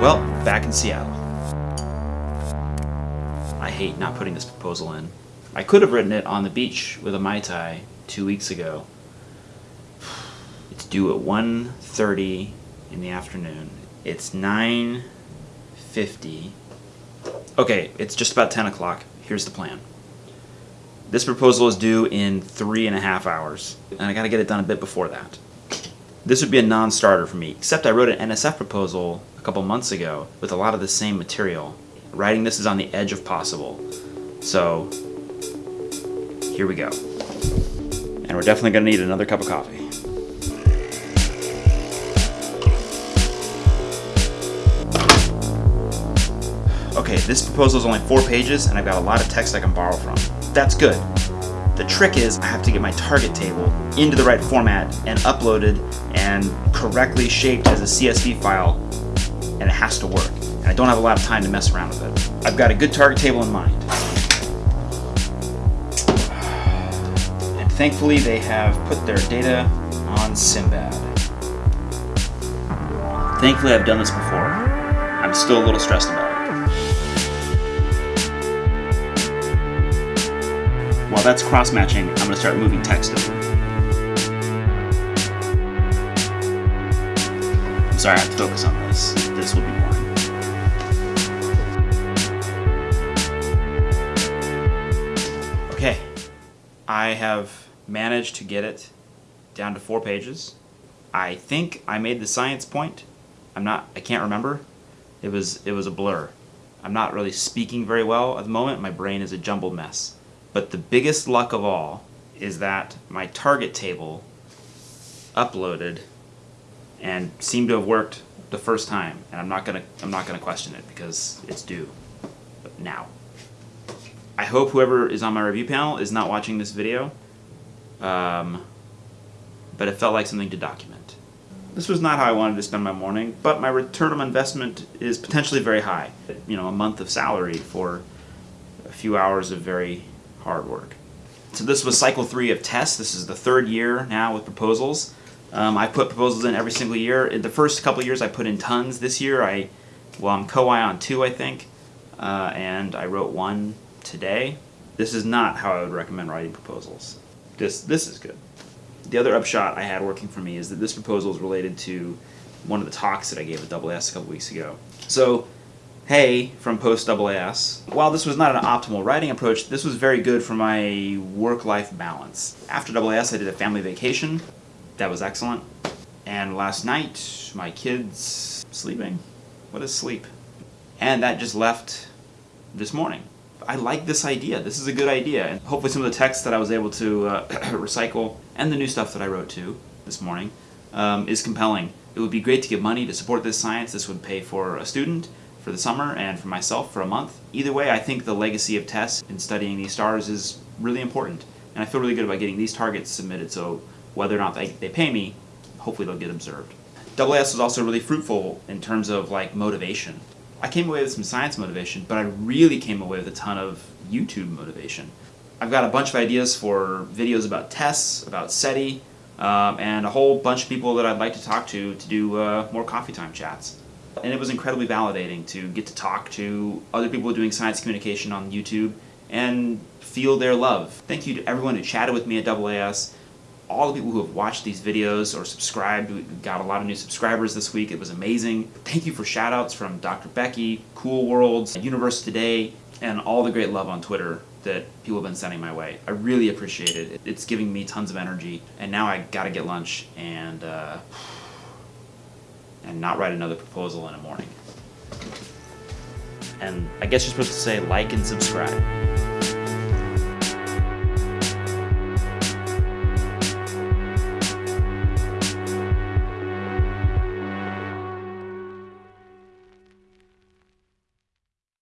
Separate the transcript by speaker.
Speaker 1: Well, back in Seattle. I hate not putting this proposal in. I could have written it on the beach with a Mai Tai two weeks ago. It's due at 1.30 in the afternoon. It's 9.50. Okay, it's just about 10 o'clock. Here's the plan. This proposal is due in three and a half hours, and I gotta get it done a bit before that. This would be a non-starter for me, except I wrote an NSF proposal a couple months ago with a lot of the same material. Writing this is on the edge of possible. So, here we go. And we're definitely gonna need another cup of coffee. Okay, this proposal is only four pages and I've got a lot of text I can borrow from. That's good. The trick is I have to get my target table into the right format and uploaded and correctly shaped as a CSV file and it has to work. And I don't have a lot of time to mess around with it. I've got a good target table in mind. And thankfully they have put their data on Simbad. Thankfully I've done this before. I'm still a little stressed about it. While that's cross-matching, I'm going to start moving text over. Sorry, I have to focus on this. This will be boring. Okay, I have managed to get it down to four pages. I think I made the science point. I'm not, I can't remember. It was, it was a blur. I'm not really speaking very well at the moment. My brain is a jumbled mess. But the biggest luck of all is that my target table uploaded and seemed to have worked the first time. And I'm not gonna I'm not gonna question it because it's due but now. I hope whoever is on my review panel is not watching this video. Um, but it felt like something to document. This was not how I wanted to spend my morning, but my return on investment is potentially very high. You know, a month of salary for a few hours of very hard work. So this was cycle three of TESS. This is the third year now with proposals. Um, I put proposals in every single year. In the first couple years I put in tons. This year I, well I'm co-I on two I think, uh, and I wrote one today. This is not how I would recommend writing proposals. This, this is good. The other upshot I had working for me is that this proposal is related to one of the talks that I gave at AAS a couple weeks ago. So Hey from Post AAS. While this was not an optimal writing approach, this was very good for my work-life balance. After AAS I did a family vacation. That was excellent. And last night, my kids sleeping. What is sleep? And that just left this morning. I like this idea. This is a good idea. And hopefully some of the text that I was able to uh, recycle and the new stuff that I wrote too this morning um, is compelling. It would be great to get money to support this science. This would pay for a student for the summer and for myself for a month. Either way, I think the legacy of TESS in studying these stars is really important. And I feel really good about getting these targets submitted, so whether or not they, they pay me, hopefully they'll get observed. AAS was also really fruitful in terms of like motivation. I came away with some science motivation, but I really came away with a ton of YouTube motivation. I've got a bunch of ideas for videos about TESS, about SETI, um, and a whole bunch of people that I'd like to talk to to do uh, more coffee time chats. And it was incredibly validating to get to talk to other people doing science communication on YouTube and feel their love. Thank you to everyone who chatted with me at AAS, all the people who have watched these videos or subscribed. We got a lot of new subscribers this week. It was amazing. Thank you for shoutouts from Dr. Becky, Cool Worlds, Universe Today, and all the great love on Twitter that people have been sending my way. I really appreciate it. It's giving me tons of energy. And now I gotta get lunch and uh, and not write another proposal in a morning. And I guess you're supposed to say like and subscribe.